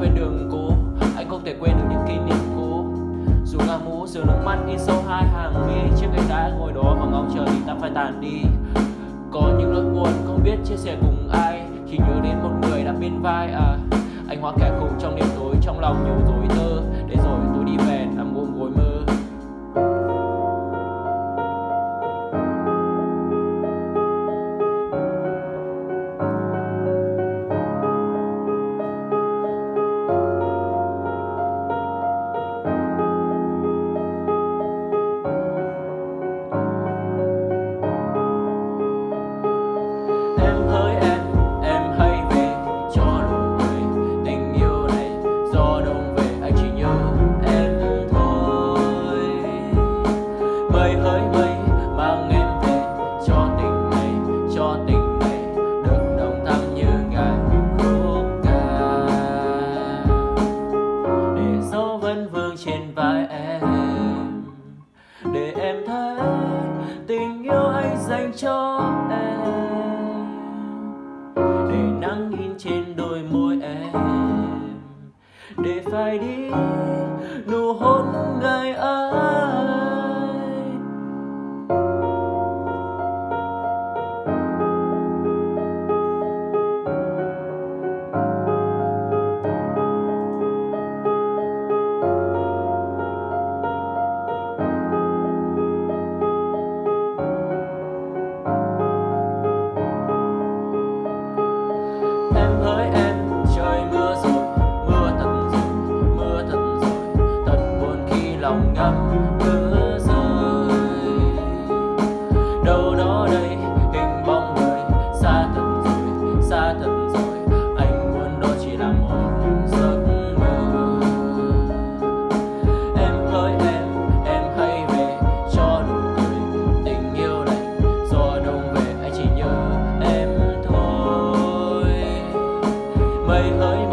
quên đường cũ anh không thể quên được những kỷ niệm cũ dù ngả mũ giữa nước mắt in sâu hai hàng mi, chiếc ghế đá ngồi đó và ngóng chờ thì ta phải tàn đi. Có những nỗi buồn không biết chia sẻ cùng ai khi nhớ đến một người đã bên vai à. Anh hóa kẻ cùng trong đêm tối, trong lòng nhiều dối tơ. Để rồi Mây hỡi mây mang em về cho tình này, cho tình này Được đồng thắm như ngàn khúc ca. Để dấu vẫn vương trên vai em Để em thấy tình yêu anh dành cho em. Để nắng in trên đôi môi em để phải đi quá thật anh muốn đó chỉ là một giấc mơ. Em ơi em em hãy về cho đủ cười tình yêu này. Do đâu về, anh chỉ nhớ em thôi. Mây hỡi